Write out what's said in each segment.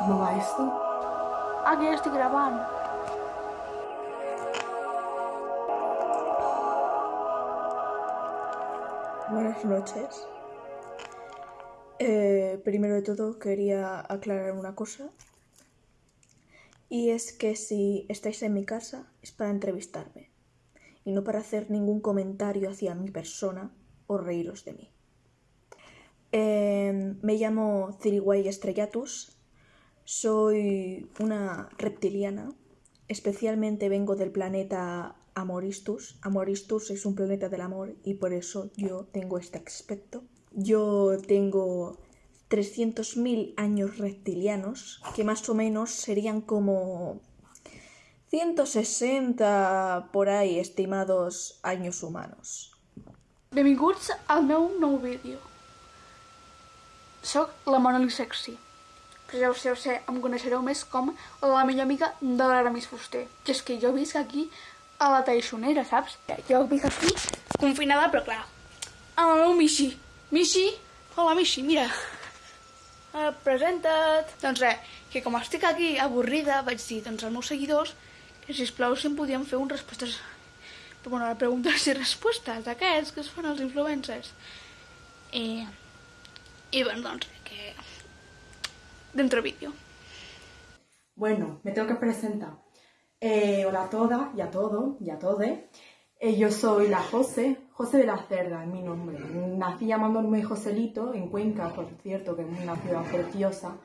¿Cómo va esto? Aquí estoy grabando. Buenas noches. Eh, primero de todo quería aclarar una cosa. Y es que si estáis en mi casa es para entrevistarme y no para hacer ningún comentario hacia mi persona o reíros de mí. Eh, me llamo Ciriway Estrellatus, soy una reptiliana, especialmente vengo del planeta Amoristus. Amoristus es un planeta del amor y por eso yo tengo este aspecto. Yo tengo 300.000 años reptilianos, que más o menos serían como 160 por ahí estimados años humanos. Al meu nou vídeo. Soc la Sexy. Però ja ho sé, ho sé, em coneixereu més com la millor amiga de l'Aramis Fuster. Que és que jo visc aquí a la Taixonera, saps? Jo visc aquí confinada, però clar, amb el meu Michi. Michi, hola Michi, mira. Uh, presenta't. Doncs res, que com estic aquí avorrida, vaig dir doncs, als meus seguidors que sisplau si em podien fer un respostes bueno, preguntes i respostes d'aquests que es fan els influencers. I, i bueno, doncs, que... Dentro vídeo. Bueno, me tengo que presentar. Eh, hola a todas y a todos y a todes. Eh, yo soy la José, José de la Cerda es mi nombre. Nací llamándome Joselito en Cuenca, por cierto, que es una ciudad preciosa.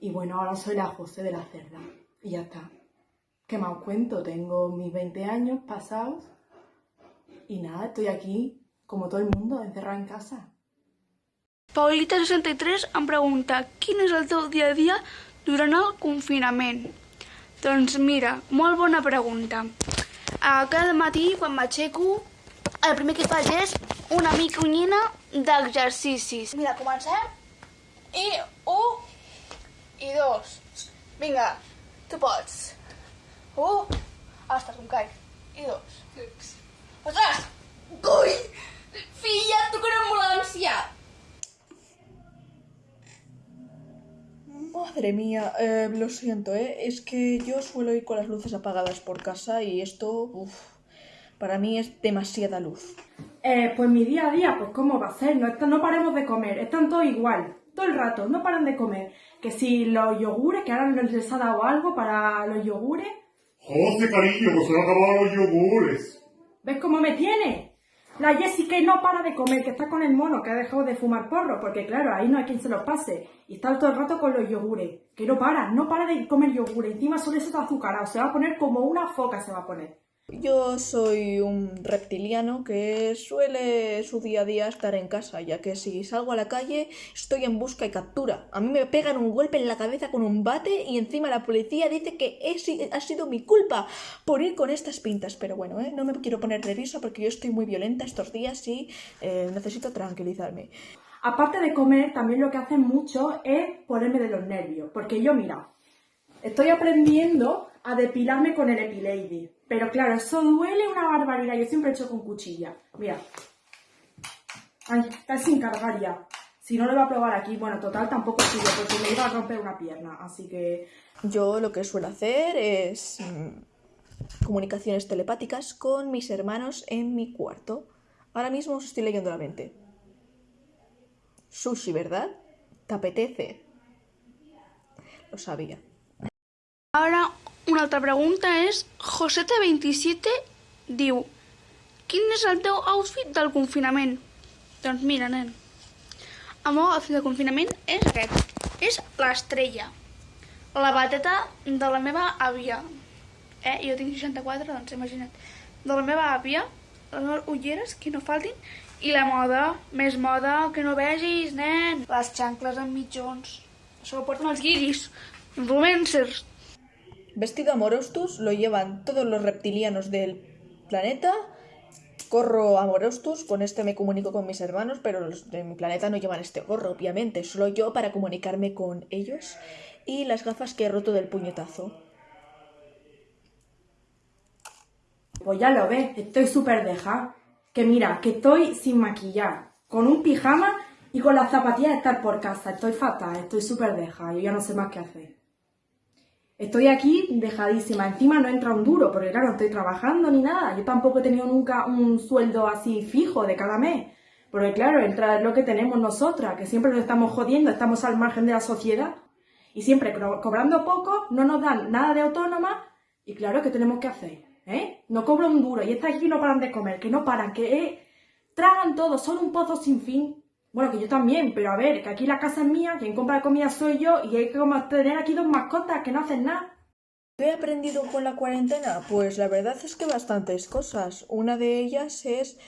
Y bueno, ahora soy la José de la Cerda. Y ya está. ¿Qué más cuento? Tengo mis 20 años pasados. Y nada, estoy aquí, como todo el mundo, encerrada en casa. Paulita63 em pregunta quin és el teu dia a dia durant el confinament. Doncs mira, molt bona pregunta. Uh, cada matí, quan m'aixeco, el primer que faig és una micronyina d'exercicis. Mira, comencem. I un, i dos. Vinga, tu pots. Un, ostres, em caic. I dos. Ostres! Ui! Filla, tu que no ambulància! Madre mía, eh, lo siento, ¿eh? Es que yo suelo ir con las luces apagadas por casa y esto, uf, para mí es demasiada luz. Eh, pues mi día a día, pues cómo va a ser, no, no paremos de comer, están todos igual, todo el rato, no paran de comer. Que si los yogures, que ahora les ha dado algo para los yogures, José, cariño, que se han acabado los yogures. ¿ves cómo me tiene? La Jessica no para de comer, que está con el mono, que ha dejado de fumar porro, porque claro, ahí no hay quien se los pase. Y está todo el rato con los yogures, que no para, no para de comer yogures, encima solo eso está azucarado, se va a poner como una foca se va a poner. Yo soy un reptiliano que suele su día a día estar en casa, ya que si salgo a la calle estoy en busca y captura. A mí me pegan un golpe en la cabeza con un bate y encima la policía dice que ha sido mi culpa por ir con estas pintas. Pero bueno, ¿eh? no me quiero poner nerviosa porque yo estoy muy violenta estos días y eh, necesito tranquilizarme. Aparte de comer, también lo que hacen mucho es ponerme de los nervios, porque yo, mira, estoy aprendiendo a depilarme con el Epilady, pero claro, eso duele una barbaridad, yo siempre he hecho con cuchilla, mira. Ay, está sin cargar ya. Si no lo voy a probar aquí, bueno, total tampoco sirve porque me iba a romper una pierna, así que Yo lo que suelo hacer es mm, comunicaciones telepáticas con mis hermanos en mi cuarto. Ahora mismo os estoy leyendo la mente. Sushi, ¿verdad? ¿Te apetece? Lo sabía. Ara, una altra pregunta és... Josete27 diu Quin és el teu outfit del confinament? Doncs mira, nen, el meu outfit de confinament és aquest. És l'estrella. La bateta de la meva àvia. Eh? Jo tinc 64, doncs imagina't. De la meva àvia, les meves ulleres, que no faltin, i la moda, més moda que no vegis, nen. Les xancles amb mitjons. Això ho porten els guiris, influencers. Vestido amorostus lo llevan todos los reptilianos del planeta. Corro amorostus, con este me comunico con mis hermanos, pero los de mi planeta no llevan este gorro, obviamente, solo yo para comunicarme con ellos. Y las gafas que he roto del puñetazo. pues ya lo ves, estoy súper deja. Que mira, que estoy sin maquillar, con un pijama Y con las zapatillas de estar por casa, estoy fatal, estoy súper deja, yo ya no sé más qué hacer. Estoy aquí dejadísima, encima no entra un duro, porque claro, no estoy trabajando ni nada. Yo tampoco he tenido nunca un sueldo así fijo de cada mes. Porque claro, entra lo que tenemos nosotras, que siempre nos estamos jodiendo, estamos al margen de la sociedad. Y siempre co- cobrando poco, no nos dan nada de autónoma. Y claro, ¿qué tenemos que hacer? ¿Eh? No cobro un duro y estas aquí no paran de comer, que no paran, que eh, tragan todo, son un pozo sin fin. Bueno, que yo también, pero a ver, que aquí la casa es mía, quien compra la comida soy yo y hay que tener aquí dos mascotas que no hacen nada. ¿Qué he aprendido con la cuarentena? Pues la verdad es que bastantes cosas. Una de ellas es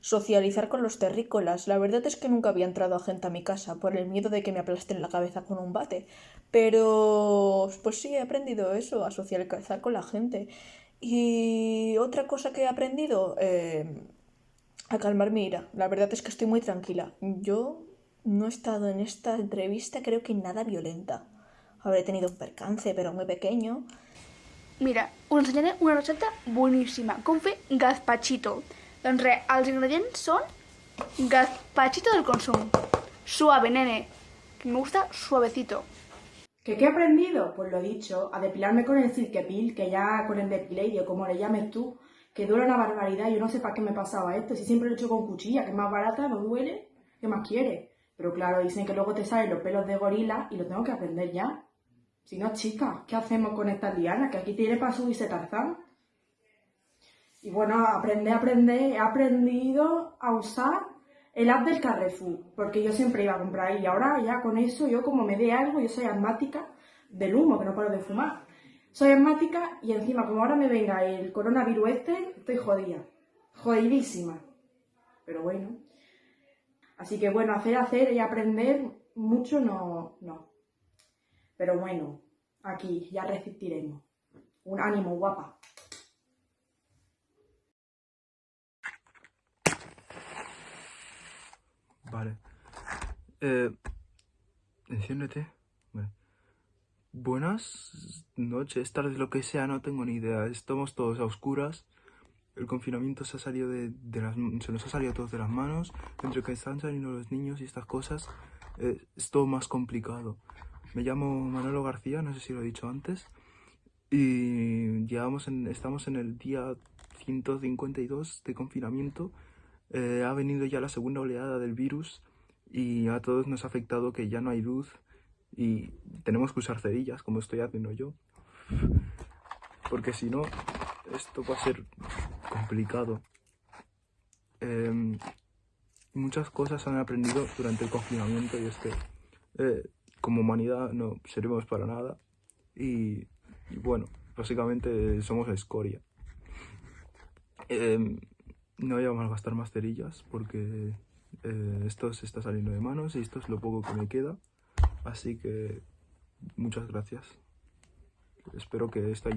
socializar con los terrícolas. La verdad es que nunca había entrado a gente a mi casa por el miedo de que me aplasten la cabeza con un bate. Pero pues sí, he aprendido eso, a socializar con la gente. Y otra cosa que he aprendido, eh, a calmar mi ira. La verdad es que estoy muy tranquila. Yo no he estado en esta entrevista creo que nada violenta. Habré tenido un percance, pero muy pequeño. Mira, us ensenyaré una recepta boníssima, com fer gazpachito. Doncs res, els ingredients són gazpachito del consum. Suave, nene. Que me gusta suavecito. ¿Que qué he aprendido? Pues lo dicho, a depilarme con el Silkepil, que ya con el depiladio, como le llames tú, que dura una barbaridad. Yo no sé para qué me pasaba esto, si siempre lo he hecho con cuchilla, que es más barata, no duele, ¿qué más quiere? Pero claro, dicen que luego te salen los pelos de gorila y lo tengo que aprender ya. Si no, chicas, ¿qué hacemos con estas lianas? Que aquí tiene para subirse Tarzán. Y bueno, aprender, aprender, he aprendido a usar el app del Carrefour, porque yo siempre iba a comprar ahí y ahora ya con eso, yo como me dé algo, yo soy asmática del humo, que no paro de fumar. Soy asmática y encima como ahora me venga el coronavirus este, estoy jodida, jodidísima. Pero bueno. Así que bueno, hacer, hacer y aprender mucho no, no. Pero bueno, aquí ya resistiremos. Un ánimo, guapa. Vale. Eh, enciéndete. Buenas noches, tardes, lo que sea, no tengo ni idea. Estamos todos a oscuras. El confinamiento se ha salido de, las, se nos ha salido a todos de las manos. Entre que están saliendo los niños y estas cosas, eh, es todo más complicado. Me llamo Manolo García, no sé si lo he dicho antes. Y llevamos estamos en el día 152 de confinamiento. Eh, ha venido ya la segunda oleada del virus y a todos nos ha afectado que ya no hay luz y tenemos que usar cerillas como estoy haciendo yo. Porque si no, esto va a ser complicado. Em, muchas cosas han aprendido durante el confinamiento y es que eh, como humanidad no servimos para nada y, y bueno, básicamente somos escoria. Em, no voy a malgastar más cerillas porque eh, esto se está saliendo de manos y esto es lo poco que me queda. Así que muchas gracias. Espero que esta